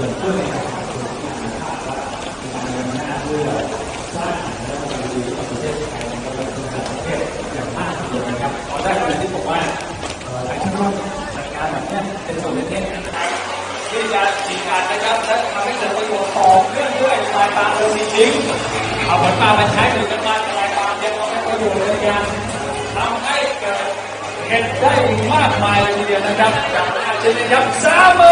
ส่วนเพื่อนในส่วนที่เป็นภาพลักษการเดินหน้าเพื่อสร้างแล้วก็บูรณ์ประเทศไทยนะครับและประเทศอย่างมากทีเดียวนะครับตอนแรกเลยที่บอกว่าหลายท่านว่าลายการแบบนี้เป็นส่วนเล็กๆนะครับที่จะมีการนะครับและทำให้เกิดประโยชน์ต่อเรื่องด้วยลายตาเดยจริงๆเอาผลปลามาใช้หรือกันมาลายตาเนี่ยเอาให้ประโยชน์ในการทำให้เกิดเห็นได้มากมายเลยทีเดียวนะครับจากเช่นนะครับสาม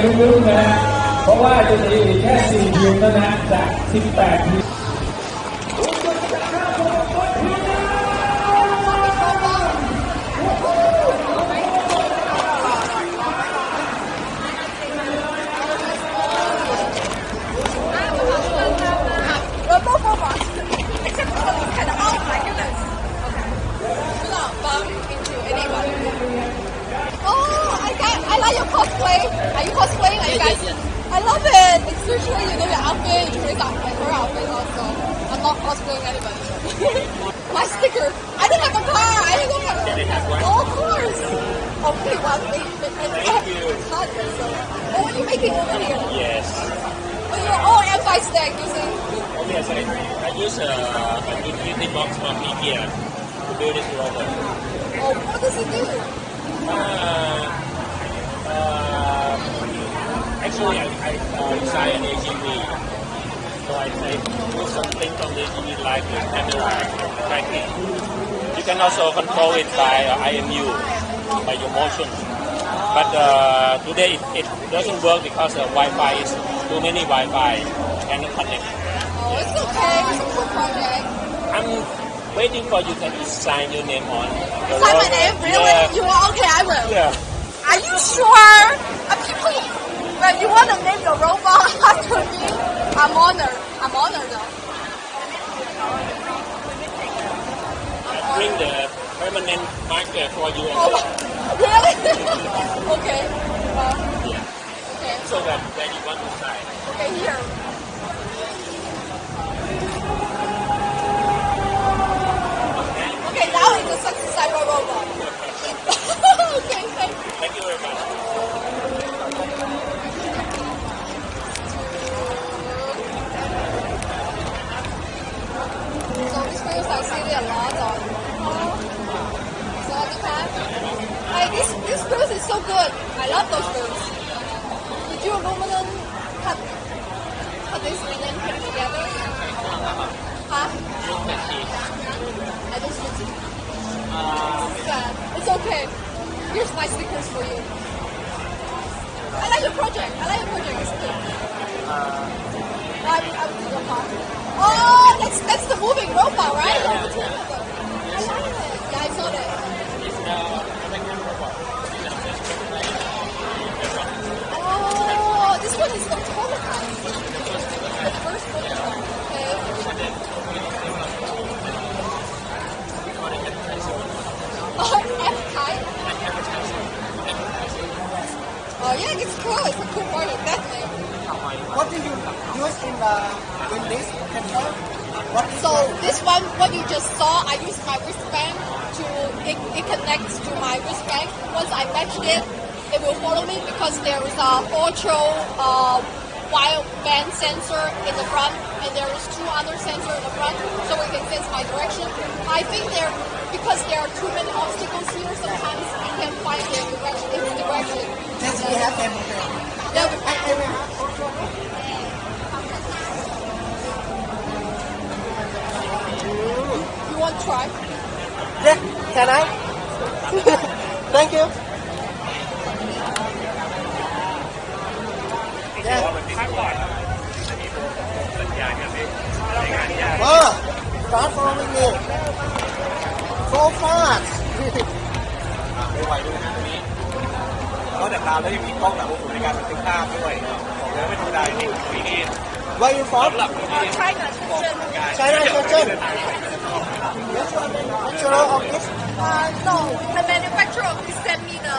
อยู่นี่กันลุ้นๆนะฮะเพราะว่าจะมีแค่4ทีมเท่านั้นจาก 18ทีม got, I like cosplay. Are you cosplaying? Are you guys? I love it. It's usually, you know, your outfit, Trace outfit, her outfit also. I'm not cosplaying anybody. my sticker. I don't have a car. I don't know how to. Oh, of course. Okay, well, thank you. Thank you. So, oh, what are you making over here? Yes. Oh, you're all M5 stack using. Oh, yes, I, I use a, a utility box from IKEA to build this robot. Oh, what does it do? Uh, uh, actually, I, I uh, designed an AGV. So I, I do something from the AGV like the camera tracking. You can also control it by uh, IMU, by your motion. But uh, today it, it doesn't work because the Wi-Fi is too many Wi-Fi cannot connect. Oh, it's okay. It's a cool project. I'm waiting for you to sign your name on. Sign my name? Really? Yeah. You are? Okay, I will. yeah. Are you sure? Uh, well, you want to name your robot after me? I'm honored. I'm honored though. Bring the permanent marker for you Oh, really? okay. Well, Yeah. okay. So that when you want to sign. Okay, here. Cut cut this and then put it together? Huh? I just use it. It's okay. Here's my stickers for you. I like your project. I like your project. It's good. Uh, I, I will do your part. Oh, that's that's the moving robot, right? Yeah, yeah, I like it. Yeah, I saw that. It's the American robot. Oh, this one is the prototype. The first prototype. Okay. Oh, F-type. Oh yeah, it's cool. It's a cool project, definitely. What do you use in the in this control? What is So this one, what you just saw, I use my wristband to it, it connects to my wristband. Once I match it, it will follow me because there is a ultra uh, wide band sensor in the front, and there is two other sensors in the front, so it can sense my direction. I think there because there are too many obstacles here. Sometimes I can find their direction. Its direction. Yes, we have them. Okay. Yeah, I, I you want to try? Yeah, can I? Thank you. Yeah. เออ start following me so fast ไม่ไหวด้วยนะตรงนี้นอกจากตามแล้วยังมีกล้องหลังวงในการบันทึกภาพด้วยบอกเลยว่าไม่ธรรมดาจริงๆนี่ Where you from Uh, China, Shenzhen. China Shenzhen What's your manufacturer of this Uh, no, manufacturer sent me the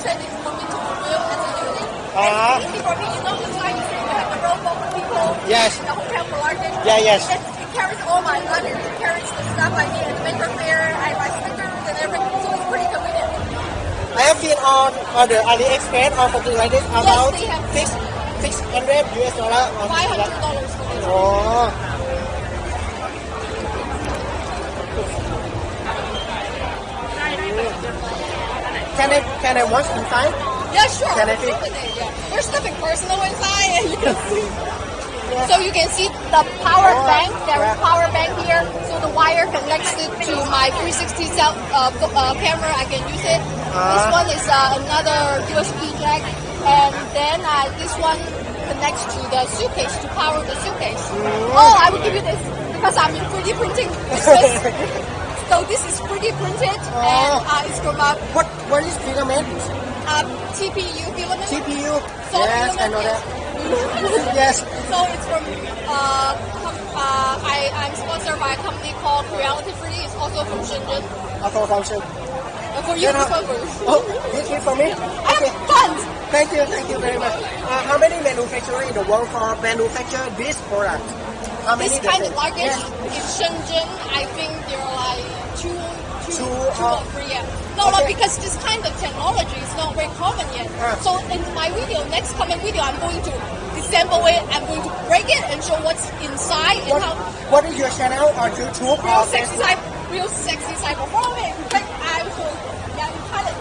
sent it for me to build as a unit. And easy uh-huh. for me, you know, the Chinese thing, we have robot for people. Yes. The hotel for. Yeah, yes. It, it carries all my luggage. It carries the stuff I need. The fair, I buy stickers and everything, so it's pretty convenient. I have been on on the AliExpress or something like this about have. six six hundred US dollar or Five hundred dollars. Oh. Can I can I watch inside? Yeah, sure. Can I see? yeah. There's nothing personal inside, and you can see. So you can see the power Oh, bank. There is yeah. power bank here. So the wire connects it to my 360 cell uh, uh, camera. I can use it. This Ah. one is uh, another USB jack, and then uh, this one connects to the suitcase to power the suitcase. Mm. Oh, I will give you this because I'm in 3D printing business. so this is 3D printed, and Oh. uh, it's from a, What what is filament? a TPU filament. CPU. Solar yes, I know filament, that. yes. So it's from uh, uh I I'm sponsored by a company called Creality 3D. It's also from Shenzhen. Auto function. Uh, for you, uh, for you. Oh, this is for me. I Okay. tons. Thank you, thank you very much. Uh, how many manufacturers in the world for manufacture this product? How many? This kind of luggage Yes. in Shenzhen, I think there are like two, two, Two, two uh, or three. Yeah. No, no, because this kind of technology is not very common yet. Ah. So in my video, next coming video, I'm going to disassemble it. I'm going to break it and show what's inside What, and how what is your channel or YouTube real sexy real sexy side performing. But I will, yeah, you cut it.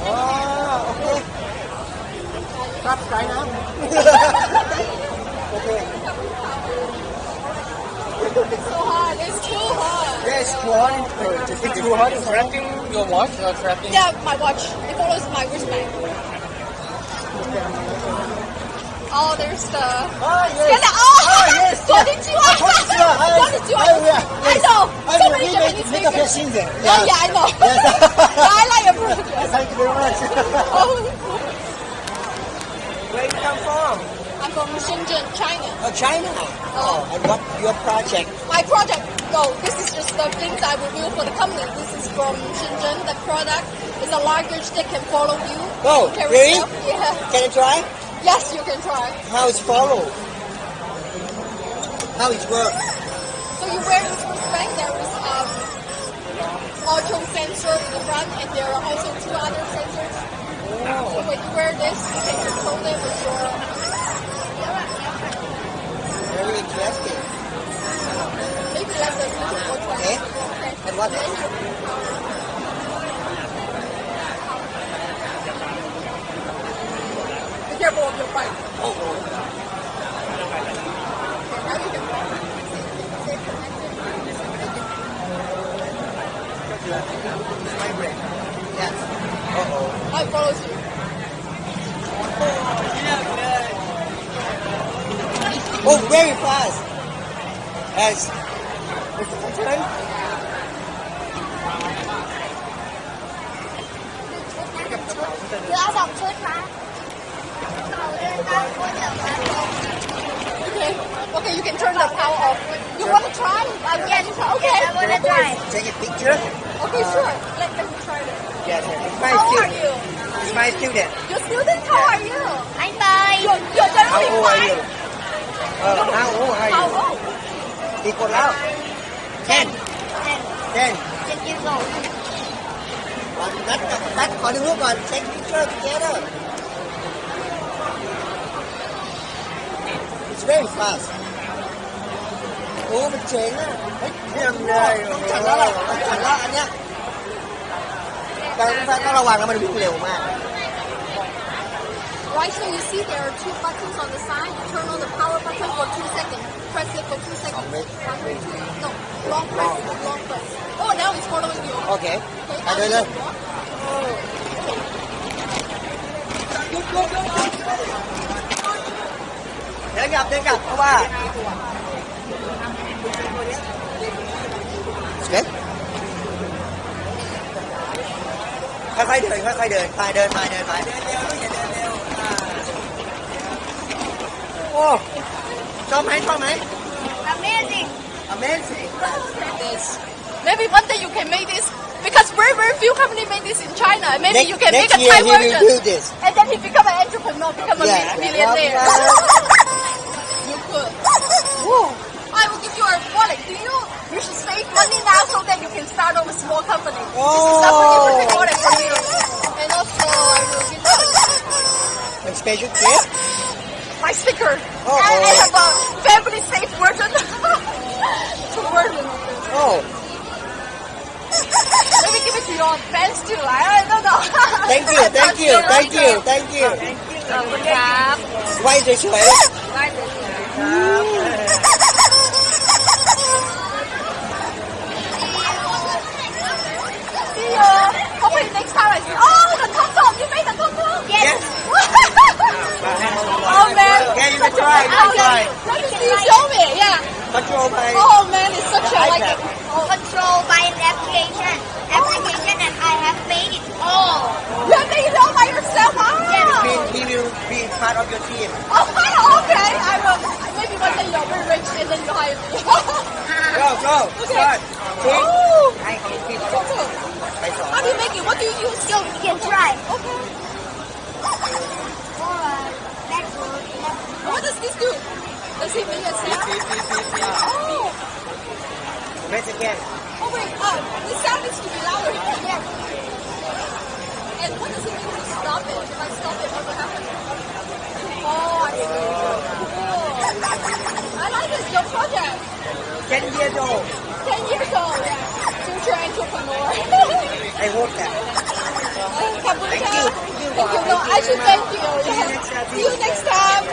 Is YouTube or, or something? YouTube. Oh, okay. Subscribe now. okay. It's so hard. It's too hard. Yes, too hot. It's too hot. It's your watch? Yeah, my watch. It follows my wristband. Oh, there's the. Ah, yes. Oh, Ah, yes. Konnichiwa. Ah, konnichiwa. Hi. Konnichiwa. Hi, yeah. I know. So many Japanese make a. Oh, yeah, I know. Yeah, I. Thank you very much. Oh, Where you come from? I'm from Shenzhen, China. Oh, China. Oh, oh and what your project? My project, no, this is just the things I review for the company. This is from Shenzhen. The product is a luggage that can follow you. Oh, You carry really? Yeah. Can I try? Yes, you can try. How it's follow? How it work? So you wear this wristband. There is auto sensor in the front, and there are also two other sensors. So when you wear this, you can control it with your. Very interesting. Maybe let the YouTube one. Okay. And what? Be careful of your bike. Oh, Okay, now you can walk. Stay connected. Vibrate. Yes. Uh oh. I follow you. Oh, very fast. Yes. It's the turn. Okay. Okay, you can turn the power off. You want to try? I yes. Okay. I want to try. Take a picture. Okay, uh, sure. Let me try it. Yes, yes. It's my How student. are you? It's my student. Your student? How yes. are you? I'm fine. You're, you're How old fine. are you? Uh, no. How old are how you? How old? Nicolau. Ten. Ten. Ten. Ten years old. Còn đất, đất có đứa còn take picture together. It's very fast. Ủa mình chuyện á Nhầm này Chẳng đó là Chẳng đó anh nhá Đây không phải nó là hoàng là mình biết liều mà Right so you see there are two buttons on the side. You turn on the power button for two seconds. Press it for two seconds. No. Long press, long press. Oh, now it's following you. Okay. Okay, now you walk. Go, go, go. Đến gặp, đến gặp, ông bà. ค่อยๆเดินค่อยๆเดินไปเดินไปเดินไปเดินเร็วอย่าเดินเร็วอ่าโอ้ชอบไหมชอบไหม Amazing. Amazing This. Maybe one day you can make this because very very few company make this in China. Maybe Next- you can next make a year Thai he will version. do this. And then he become an entrepreneur, become a Yeah. millionaire. Yeah. you could. I will give you a wallet. Do you? You should save money now so that you can start off a small company. This is a pretty Oh. perfect wallet for you. And also, I will give you and special gift my sticker. Oh, and I oh. have a family safe version. Two versions. oh Let me give it to your friends too. I, I don't know. thank you thank you thank you thank you ขอบคุณครับ ไหว้สวยๆ Hopefully next time I see. Oh, the tum tum. You made the tum tum. Yes. oh man. Yeah, you can try, you can Okay. try. Let. Show me. Yeah. control by Oh man, it's such a like. iPad. Oh, control by an application. Application and I have made it all. you have made it all by yourself. Wow. he, he will be part of your team Oh, okay. I will. Maybe one day you're very rich and then you hire me. go go start see oh. ใ What do you use? So you can try. Okay. Alright. Let's go. What does this do? Does it mean it's see see see see Oh. press again Oh wait, uh, this sound needs to be louder. Yes. And what does it mean to stop it? If I stop it, what will happen? Oh, I see. Cool. I like this, your project. 10 years old 10 years old, yeah. Future entrepreneur. I hope that Thank you. Thank you. No, I should thank you. Yeah. See you next time.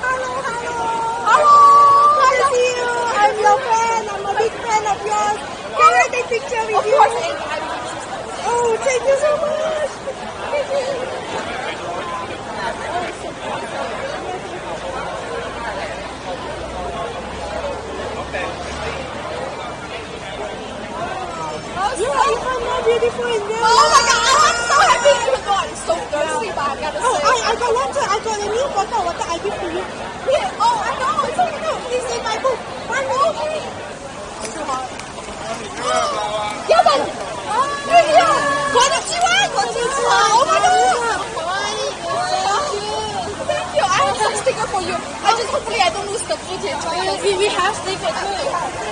Hello, hello. Hello. Nice to see you. I'm your fan. I'm a big fan of yours. Can I take picture with you? Of course. Oh, thank you so much. Thank you. You are even more beautiful in there. Oh my god, I'm so happy oh you got it. So good, yeah. I gotta oh, say. I, I got water. I got a new bottle of water I give to you. Here, oh, I know. It's okay. No, it's in my book. One more. It's too Oh, yeah. Oh, oh my god. Thank you. I have some sticker for you. I just hopefully I don't lose the footage. We, we have sticker too.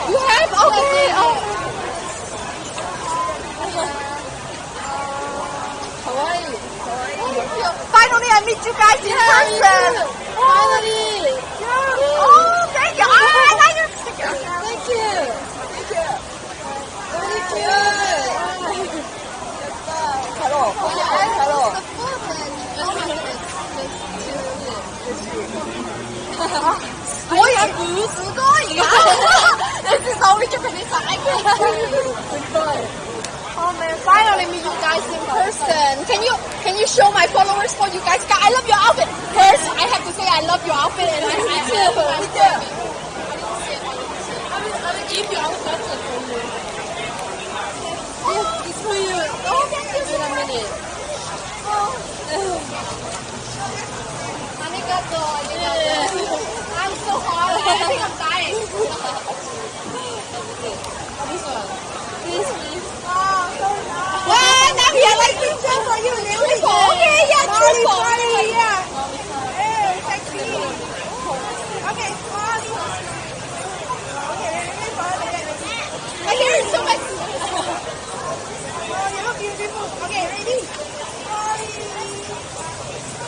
You have? Okay. Oh. Meet you guys in yeah, person. Finally. Yeah. Oh, thank you. Oh, I like your sticker. Thank you. Thank you. Very cute. Hello. Hello. 뭐야 누구야? 내 진짜 우리 집에 내 사랑해. Man, finally meet you guys in person. Can you can you show my followers what you guys got? I love your outfit. First, I have to say I love your outfit and I, I, I love my outfit. I will, I will give you outfit for you. Oh, it's for you. Oh, thank you so much. Oh. Arigato, arigato. I'm so hot. I think I'm dying. this one. This, please. So